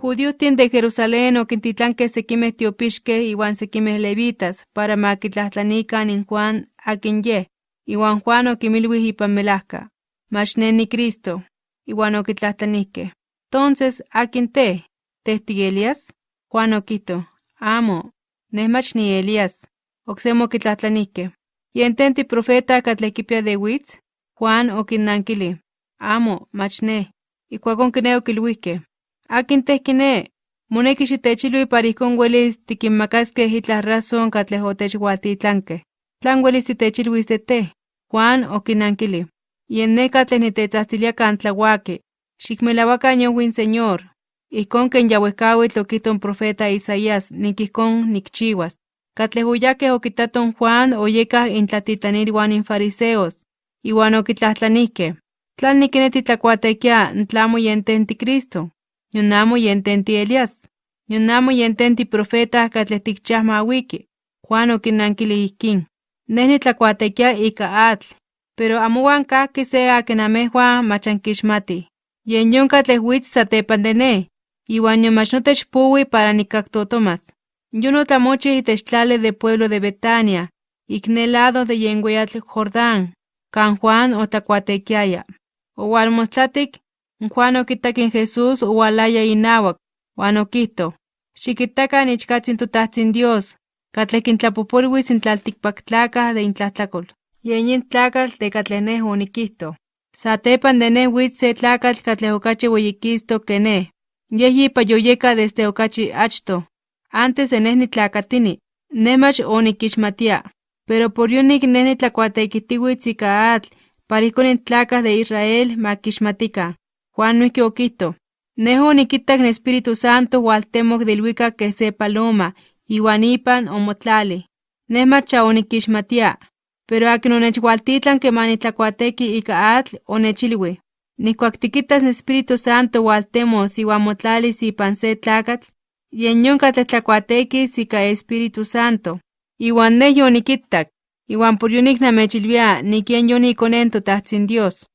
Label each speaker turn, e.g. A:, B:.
A: Judiotin de Jerusalén oquintitlanque sequimeh tiopixqueh iwan sequimeh levitas para maquitlahtlaниcan in Juan akin yeh, iwan Juan oquimilwih ipan melahca, mach ne ni Cristo, iwan oquitlahtlanihqueh, Entonces, akin teh, teh ti Elias? Juan oquihto, amo, neh mach ni Elias. Ocsemo oquitlahtlanihqueh, yen ten ti profeta catleh quipia de witz? Juan oquinnankilih, amo, mach neh. Ijkuakon kiné okilhuihqueh, akin teh kiné, moneki xitechilui para ijkon welis tiquinmacaskeh itlah razón catleh otechwaltitlankeh. ¿Tlan welis titechilwis de teh? Juan oquinnankilih, yen neh catleh nitetsajtsilia kan tlauaqui, xicmelahuacan yowin Señor, ijkon ken ya wehcawitl oquihto in profeta Isaías nik ijkon nikchiuas. Catleh oyahqueh okitaton Juan oyecah intlatitlanilhuan in fariseos, iwan oquitlahtlanihqueh, ¿tlan niquine titlacuatequia tlamo yen ten ti Cristo? Nion amo yen ten ti Elias, nion amo yen ten ti profeta catleh ticchiah mawiki. Juan oquinnankilih ijkin, neh nitlacuatequia ika atl, pero amohuan cahqui se akin amehhuan mach anquixmatih. Yen yon catleh witz satepan de neh, iwan nion mach notech poui para nicactotomas. Yon otlamochih itech tlali de pueblo de Betania, ik ne lado de yen weatl Jordán, kan Juan otlacuatequiaya. Owalmostlatic, Juan okitak in Jesús owalaya inawak, huan okihto, xiquitacan ichcatzin totahtzin Dios, catleh quintlapopolhuis in tlalticpactlacah de intlahtlacol. Yen yin tlacatl de catleh neh oniquihto. Satepan de neh se tlacatl catleh ocachi weyikistok que neh. Yeh yipa yoyeka desde ocachi achto. Antes de neh nitlacatini, neh mach oniquixmatia. Pero por yonik neh nitlacuatequihtiuitz ika atl, para ijkon in tlacah de Israel maquixmatica. Juan noihqui oquihto, neh oniquitak in Espíritu Santo hualtemoc de ilhuicac que se paloma, iwan ipan omotlalih. Neh mach ya oniquixmatia, pero akin onechhualtitlanque manitlacuatequi ika atl onechilui, nihcuac tiquitas in Espíritu Santo hualtemos iwan motlalis ipan se tlacatl, yen yon catleh tlacuatequis ika Espíritu Santo. Iwan neh yoniquitak, iwan por yonik namechilwia nik yen yon icone in totahtzin Dios.